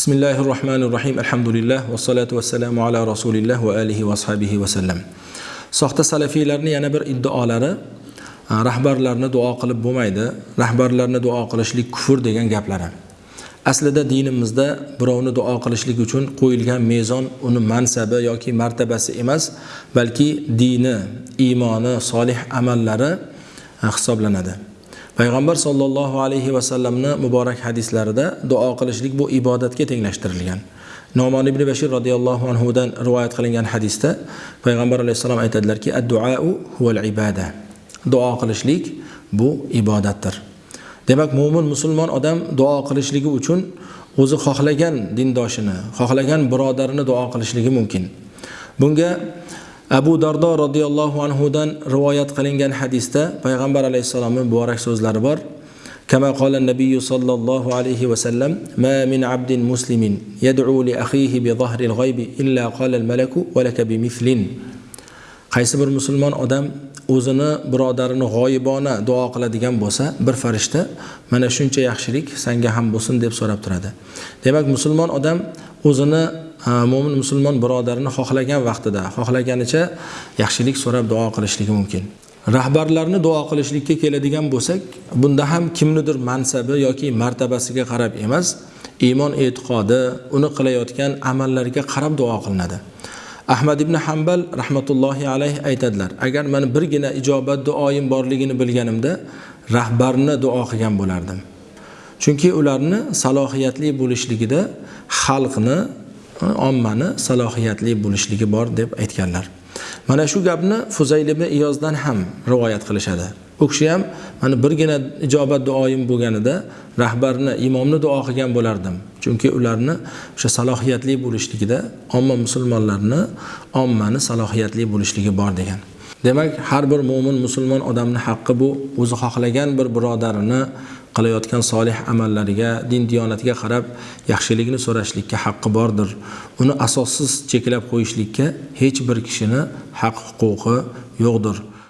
bismillahi rohmanir rohim alhamdulillah vassalatu vassalamu ala rasulilloh va alihi va ashabihi vasallam soxta salafiylarni yana bir iddaolari rahbarlarni duo qilib bo'lmaydi rahbarlarni duo qilishlik kufr degan gaplari. Aslida dinimizda birovni duo qilishlik uchun qo'yilgan mezon uni mansabi yoki martabasi emas balki dini iymoni solih amallari hisoblanadi. Payg'ambar sollallohu alayhi vasallamni muborak hadislarida duo qilishlik bu ibodatga tenglashtirilgan. Nomon ibn bashir roziyallohu anhudan rivoyat qilingan hadisda payg'ambar alayhissalom aytadilarki adduau huval ibada. Duo qilishlik bu ibodatdir. Demak mo'min musulmon odam duo qilishligi uchun o'zi xohlagan dindoshini xohlagan birodarini duo qilishligi mumkin. Bunga abu dardo roziyallohu anhudan rivoyat qilingan hadisda payg'ambar alayhissalomni muborak so'zlari bor كما قال النبي صلى الله عليه وسلم ما من عبد مسلم يدعو لأخيه بظهر الغيب إلا قال الملك ولك بمثل qaysi bir musulmon odam o'zini birodarini g'oyibona duo qiladigan bo'lsa bir farishta mana shuncha yaxshilik sanga ham bo'lsin deb so'rab turadi demak musulmon odam o'zini mo'min musulmon birodarini xohlagan vaqtida xohlaganicha yaxshilik so'rab duo qilishligi mumkin. Rahbarlarni duo qilishlikka keladigan bo'lsak bunda ham kimnidir mansabi yoki martabasiga qarab emas iymon e'tiqodi uni qilayotgan amallariga qarab duo qilinadi. Ahmad ibn hambal rahmatullohi alayhi aytadilar agar man birgina ijobat duoyim borligini bilganimda rahbarni duo qilgan bo'lardim. Chunki ularni salohiyatli bo'lishligida xalqni ommani salohiyatli bo'lishligi bor deb aytganlar. Mana shu gapni fuzayl ibn iyozdan ham rivoyat qilishadi. U kishi ham mana birgina ijobat duoyim bo'lganida rahbarni imomni duo qilgan bo'lardim. Chunki ularni o'sha salohiyatli bo'lishligida omma musulmonlarni ommani salohiyatli bo'lishligi bor degan. Demak har bir mo'min musulmon odamni haqqi bu. O'zi xohlagan bir birodarini qilayotgan solih amallariga din diyonatiga qarab yaxshilikni so'rashlikka haqqi bordir. Uni asossiz cheklab qo'yishlikka hech bir kishini haq huquqi yo'qdir.